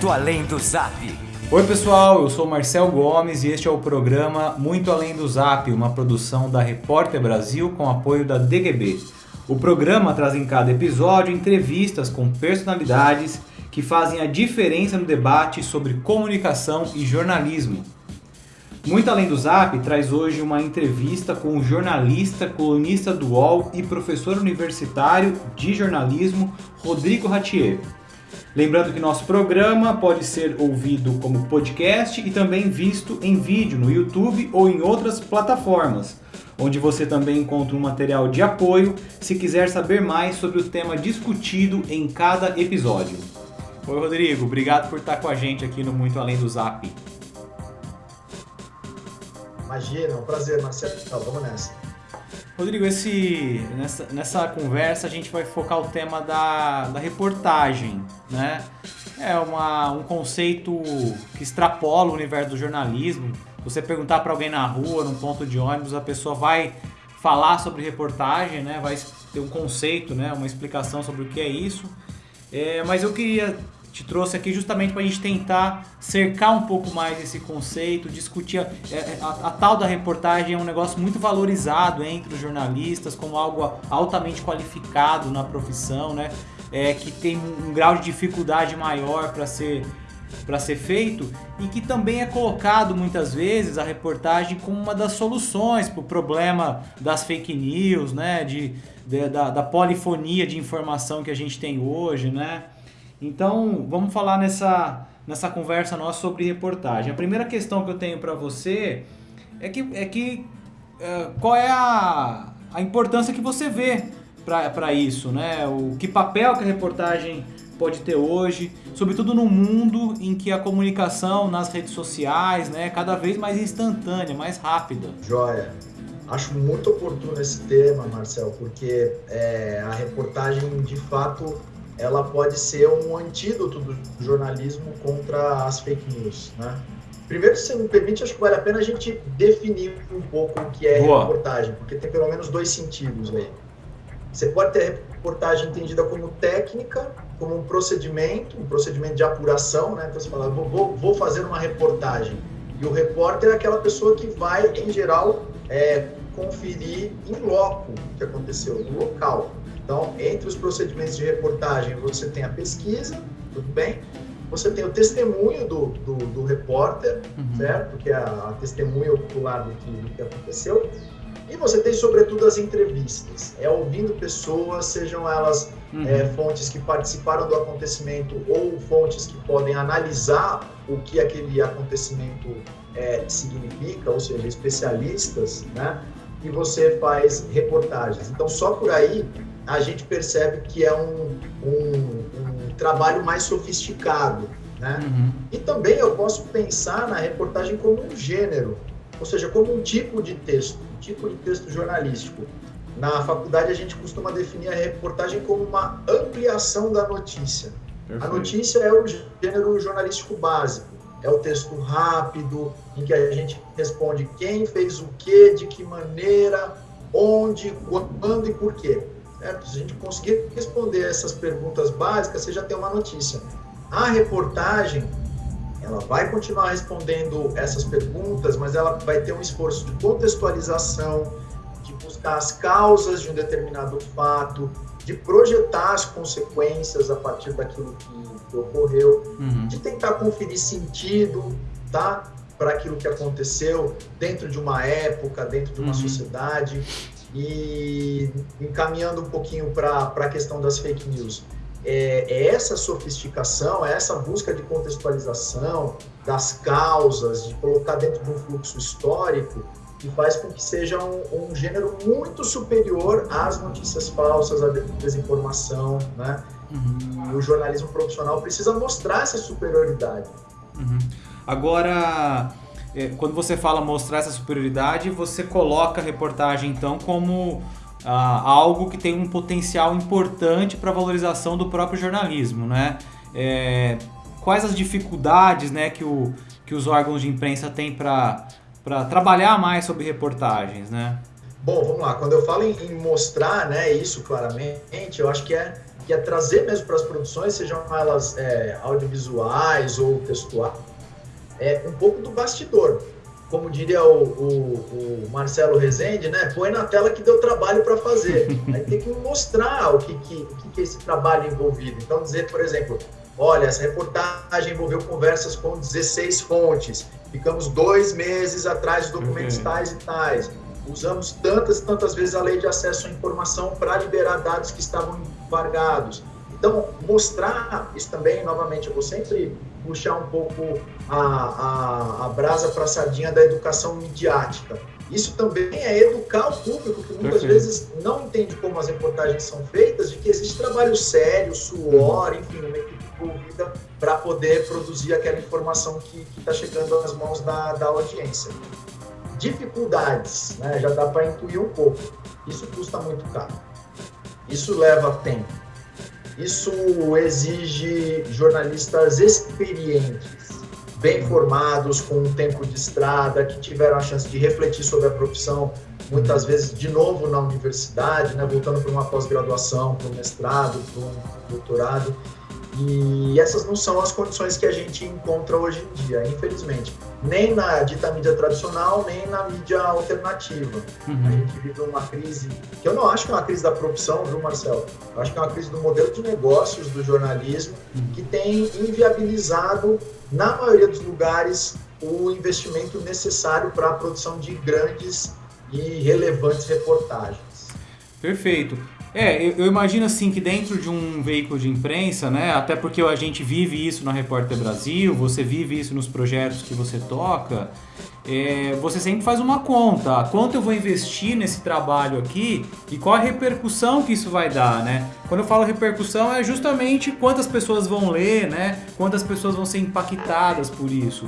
Muito Além do Zap. Oi pessoal, eu sou Marcel Gomes e este é o programa Muito Além do Zap, uma produção da Repórter Brasil com apoio da DGB. O programa traz em cada episódio entrevistas com personalidades que fazem a diferença no debate sobre comunicação e jornalismo. Muito Além do Zap traz hoje uma entrevista com o jornalista, colunista do UOL e professor universitário de jornalismo Rodrigo Ratier. Lembrando que nosso programa pode ser ouvido como podcast e também visto em vídeo no YouTube ou em outras plataformas, onde você também encontra um material de apoio se quiser saber mais sobre o tema discutido em cada episódio. Oi Rodrigo, obrigado por estar com a gente aqui no Muito Além do Zap. Imagina, é um prazer, Marcelo. Então, vamos nessa. Rodrigo, esse, nessa, nessa conversa a gente vai focar o tema da, da reportagem, né? É uma, um conceito que extrapola o universo do jornalismo. Você perguntar para alguém na rua, num ponto de ônibus, a pessoa vai falar sobre reportagem, né? Vai ter um conceito, né? Uma explicação sobre o que é isso. É, mas eu queria te trouxe aqui justamente para a gente tentar cercar um pouco mais esse conceito, discutir. A, é, é, a, a, tal da reportagem é um negócio muito valorizado entre os jornalistas, como algo altamente qualificado na profissão, né? É, que tem um grau de dificuldade maior para ser para ser feito e que também é colocado muitas vezes a reportagem como uma das soluções para o problema das fake news, né? De, de da, da polifonia de informação que a gente tem hoje, né? Então, vamos falar nessa, nessa conversa nossa sobre reportagem. A primeira questão que eu tenho para você é que, é que é, qual é a, a importância que você vê para isso, né? O que papel que a reportagem pode ter hoje, sobretudo no mundo em que a comunicação nas redes sociais, né, é cada vez mais instantânea, mais rápida. Joia. Acho muito oportuno esse tema, Marcel, porque é, a reportagem de fato ela pode ser um antídoto do jornalismo contra as fake news, né? Primeiro, se me permite, acho que vale a pena a gente definir um pouco o que é Boa. reportagem, porque tem pelo menos dois sentidos aí. Você pode ter reportagem entendida como técnica, como um procedimento, um procedimento de apuração, né? Então você fala, vou, vou fazer uma reportagem. E o repórter é aquela pessoa que vai, em geral, é, conferir em loco o que aconteceu, no local. Então, entre os procedimentos de reportagem, você tem a pesquisa, tudo bem? Você tem o testemunho do, do, do repórter, uhum. certo? Que é a, a testemunha ocular do que, do que aconteceu. E você tem, sobretudo, as entrevistas. É ouvindo pessoas, sejam elas uhum. é, fontes que participaram do acontecimento ou fontes que podem analisar o que aquele acontecimento é, significa, ou seja, especialistas, né? E você faz reportagens. Então, só por aí a gente percebe que é um, um, um trabalho mais sofisticado. Né? Uhum. E também eu posso pensar na reportagem como um gênero, ou seja, como um tipo de texto, um tipo de texto jornalístico. Na faculdade a gente costuma definir a reportagem como uma ampliação da notícia. Perfeito. A notícia é o gênero jornalístico básico, é o texto rápido, em que a gente responde quem fez o que, de que maneira, onde, quando e por quê. Certo? Se a gente conseguir responder essas perguntas básicas, você já tem uma notícia. A reportagem, ela vai continuar respondendo essas perguntas, mas ela vai ter um esforço de contextualização, de buscar as causas de um determinado fato, de projetar as consequências a partir daquilo que, que ocorreu, uhum. de tentar conferir sentido, tá? Para aquilo que aconteceu dentro de uma época, dentro de uma uhum. sociedade. E encaminhando um pouquinho para a questão das fake news, é, é, essa sofisticação, é essa busca de contextualização das causas, de colocar dentro de um fluxo histórico, que faz com que seja um, um gênero muito superior às notícias falsas, à desinformação, né? Uhum. E o jornalismo profissional precisa mostrar essa superioridade. Uhum. Agora, quando você fala mostrar essa superioridade, você coloca a reportagem então como ah, algo que tem um potencial importante para a valorização do próprio jornalismo, né? É, quais as dificuldades né, que, o, que os órgãos de imprensa têm para trabalhar mais sobre reportagens, né? Bom, vamos lá. Quando eu falo em, em mostrar né, isso claramente, eu acho que é que é trazer mesmo para as produções, sejam elas é, audiovisuais ou textuais, é um pouco do bastidor. Como diria o, o, o, Marcelo Rezende, né? Põe na tela que deu trabalho para fazer. Aí tem que mostrar o que, que, o que é esse trabalho envolvido. Então, dizer, por exemplo, olha, essa reportagem envolveu conversas com 16 fontes, ficamos dois meses atrás de documentos uhum. tais e tais usamos tantas e tantas vezes a lei de acesso à informação para liberar dados que estavam embargados. Então, mostrar isso também, novamente, eu vou sempre puxar um pouco a, a, a brasa para a sardinha da educação midiática. Isso também é educar o público, que muitas vezes não entende como as reportagens são feitas, de que existe trabalho sério, suor, enfim, uma equipe envolvida para poder produzir aquela informação que está chegando às mãos da, da audiência dificuldades, né? já dá para intuir um pouco. Isso custa muito caro. Isso leva tempo. Isso exige jornalistas experientes, bem formados, com um tempo de estrada, que tiveram a chance de refletir sobre a profissão, muitas vezes de novo na universidade, né? voltando para uma pós-graduação, para um mestrado, para um doutorado. E essas não são as condições que a gente encontra hoje em dia, infelizmente. Nem na dita mídia tradicional, nem na mídia alternativa. Uhum. A gente vive uma crise, que eu não acho que é uma crise da profissão, viu, Marcelo? Eu acho que é uma crise do modelo de negócios do jornalismo, uhum. que tem inviabilizado, na maioria dos lugares, o investimento necessário para a produção de grandes e relevantes reportagens. Perfeito. É, eu, eu, imagino assim que dentro de um veículo de imprensa, né, até porque a gente vive isso na Repórter Brasil, você vive isso nos projetos que você toca, é, você sempre faz uma conta, quanto eu vou investir nesse trabalho aqui e qual a repercussão que isso vai dar, né? Quando eu falo repercussão é justamente quantas pessoas vão ler, né? Quantas pessoas vão ser impactadas por isso.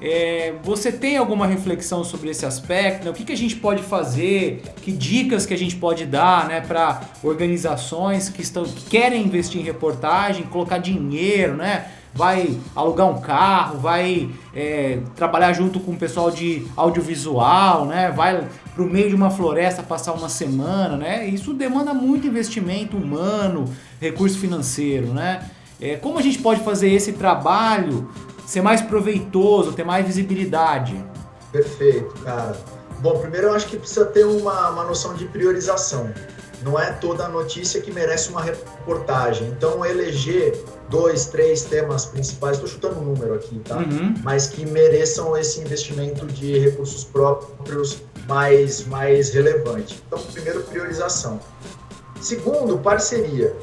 É, você tem alguma reflexão sobre esse aspecto? Né? O que, que a gente pode fazer? Que dicas que a gente pode dar né, para organizações que, estão, que querem investir em reportagem, colocar dinheiro, né? vai alugar um carro, vai é, trabalhar junto com o pessoal de audiovisual, né? vai para o meio de uma floresta passar uma semana. Né? Isso demanda muito investimento humano, recurso financeiro. Né? É, como a gente pode fazer esse trabalho ser mais proveitoso, ter mais visibilidade? Perfeito, cara. Bom, primeiro eu acho que precisa ter uma, uma noção de priorização. Não é toda notícia que merece uma reportagem. Então, eleger dois, três temas principais, estou chutando um número aqui, tá? Uhum. Mas que mereçam esse investimento de recursos próprios mais, mais relevante. Então, primeiro, priorização. Segundo, parceria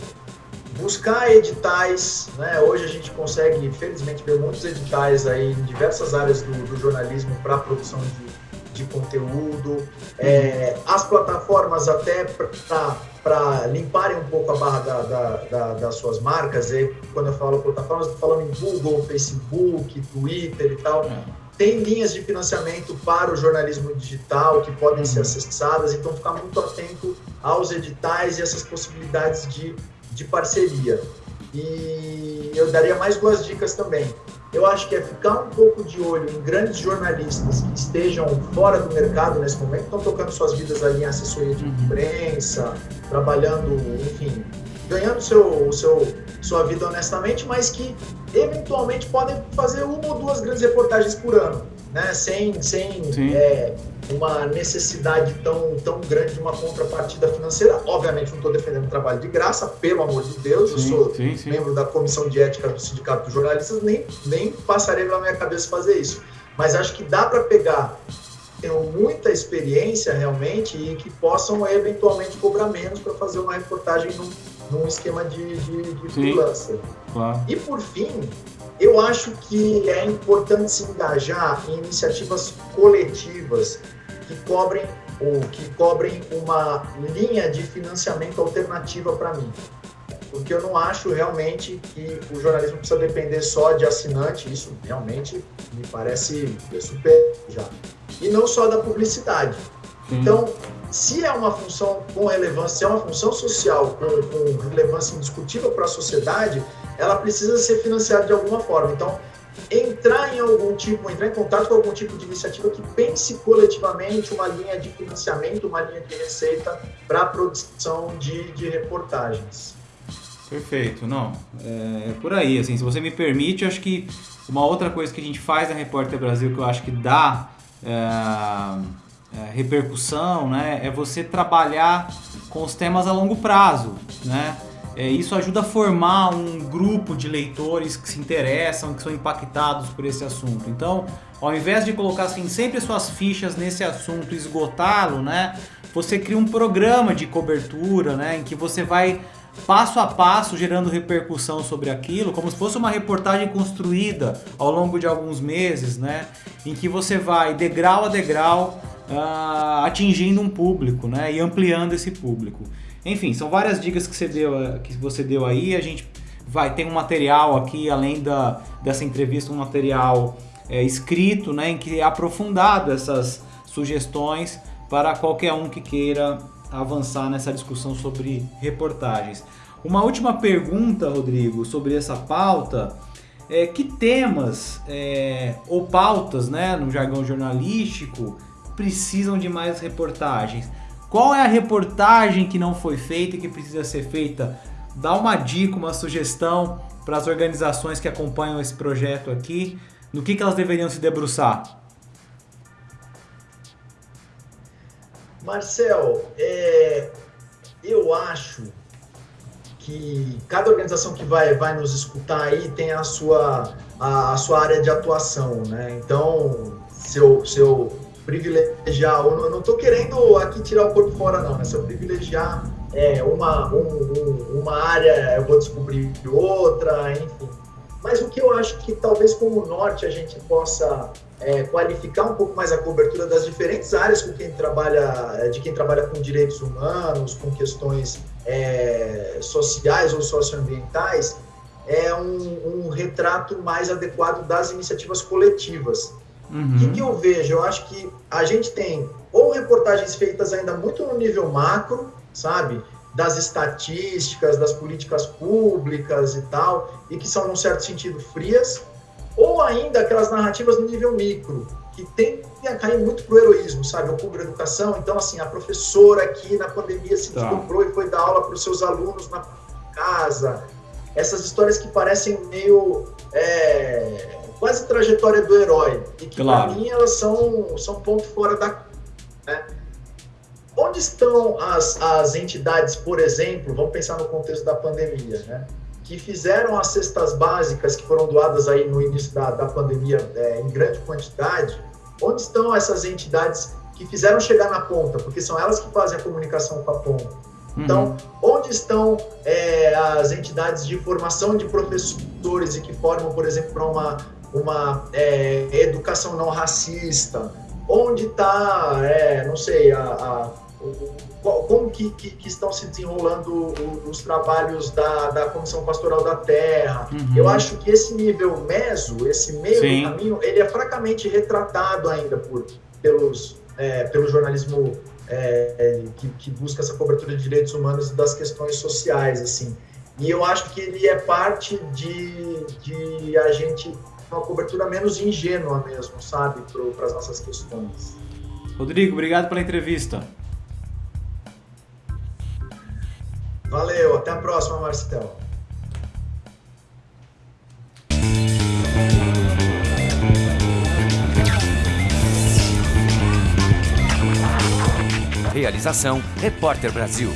buscar editais, né? Hoje a gente consegue, infelizmente, ver muitos editais aí em diversas áreas do, do jornalismo para produção de, de conteúdo, é, as plataformas até para limparem um pouco a barra da, da, da, das suas marcas, e quando eu falo plataformas, estou falando em Google, Facebook, Twitter e tal. É. Tem linhas de financiamento para o jornalismo digital que podem ser uhum. acessadas, então ficar muito atento aos editais e essas possibilidades de de parceria. E eu daria mais duas dicas também. Eu acho que é ficar um pouco de olho em grandes jornalistas que estejam fora do mercado nesse momento, estão tocando suas vidas ali em assessoria de uhum. imprensa, trabalhando, enfim, ganhando seu, seu, sua vida honestamente, mas que eventualmente podem fazer uma ou duas grandes reportagens por ano, né? Sem, sem é, uma necessidade tão, tão grande de uma contrapartida financeira. Obviamente, não estou defendendo trabalho de graça, pelo amor de Deus, sim, eu sou sim, sim. membro da comissão de ética do Sindicato dos Jornalistas, nem, nem passaria pela minha cabeça fazer isso. Mas acho que dá para pegar tenham muita experiência realmente e que possam eventualmente cobrar menos para fazer uma reportagem num, num esquema de, de, de freelancer. Claro. E por fim, eu acho que é importante se engajar em iniciativas coletivas que cobrem ou que cobrem uma linha de financiamento alternativa para mim. Porque eu não acho realmente que o jornalismo precisa depender só de assinante, isso realmente me parece super já. E não só da publicidade. Então, se é uma função com relevância, se é uma função social com, com relevância indiscutível para a sociedade, ela precisa ser financiada de alguma forma. Então, entrar em algum tipo, entrar em contato com algum tipo de iniciativa que pense coletivamente uma linha de financiamento, uma linha de receita para a produção de, de reportagens. Perfeito, não. É, é por aí, assim, se você me permite, acho que uma outra coisa que a gente faz na Repórter Brasil que eu acho que dá é, é, repercussão, né, é você trabalhar com os temas a longo prazo, né? É, isso ajuda a formar um grupo de leitores que se interessam, que são impactados por esse assunto. Então, ao invés de colocar assim, sempre suas fichas nesse assunto esgotá-lo, né, você cria um programa de cobertura né, em que você vai passo a passo gerando repercussão sobre aquilo, como se fosse uma reportagem construída ao longo de alguns meses, né, em que você vai degrau a degrau uh, atingindo um público né, e ampliando esse público. Enfim, são várias dicas que você deu, que você deu aí. A gente vai ter um material aqui, além da, dessa entrevista, um material é, escrito, né, em que é aprofundado essas sugestões para qualquer um que queira avançar nessa discussão sobre reportagens. Uma última pergunta, Rodrigo, sobre essa pauta. É, que temas é, ou pautas, né, no jargão jornalístico, precisam de mais reportagens? Qual é a reportagem que não foi feita e que precisa ser feita? Dá uma dica, uma sugestão para as organizações que acompanham esse projeto aqui, no que, que elas deveriam se debruçar? Marcel, é, eu acho que cada organização que vai, vai nos escutar aí tem a sua, a, a sua área de atuação, né? Então, se eu, se eu privilegiar, eu não estou querendo aqui tirar o corpo fora não, né? Se eu privilegiar é, uma, um, um, uma área, eu vou descobrir outra, enfim. Mas o que eu acho que talvez como norte a gente possa é, qualificar um pouco mais a cobertura das diferentes áreas com quem trabalha, é, de quem trabalha com direitos humanos, com questões é, sociais ou socioambientais, é um, um retrato mais adequado das iniciativas coletivas. Uhum. O que, que eu vejo? Eu acho que a gente tem ou reportagens feitas ainda muito no nível macro, sabe? Das estatísticas, das políticas públicas e tal, e que são, num certo sentido, frias, ou ainda aquelas narrativas no nível micro, que tendem a cair muito pro heroísmo, sabe? Eu cubro educação, então, assim, a professora aqui na pandemia se tá. desdobrou e foi dar aula para os seus alunos na casa. Essas histórias que parecem meio. É quase trajetória do herói. E que, claro. para mim, elas são, são ponto fora da. Né? Onde estão as, as entidades, por exemplo, vamos pensar no contexto da pandemia, né? que fizeram as cestas básicas que foram doadas aí no início da, da pandemia é, em grande quantidade, onde estão essas entidades que fizeram chegar na ponta, porque são elas que fazem a comunicação com a ponta. Então, uhum. onde estão é, as entidades de formação de professores e que formam, por exemplo, para uma uma é, educação não racista? Onde está, é, não sei, a, a, como que, que, que, estão se desenrolando os trabalhos da, da Comissão Pastoral da Terra? Uhum. Eu acho que esse nível meso, esse meio caminho, ele é fracamente retratado ainda por, pelos, é, pelo jornalismo é, que, que, busca essa cobertura de direitos humanos e das questões sociais, assim. E eu acho que ele é parte de, de a gente uma cobertura menos ingênua mesmo, sabe, para as nossas questões. Rodrigo, obrigado pela entrevista. Valeu, até a próxima, Marcelo. Realização Repórter Brasil.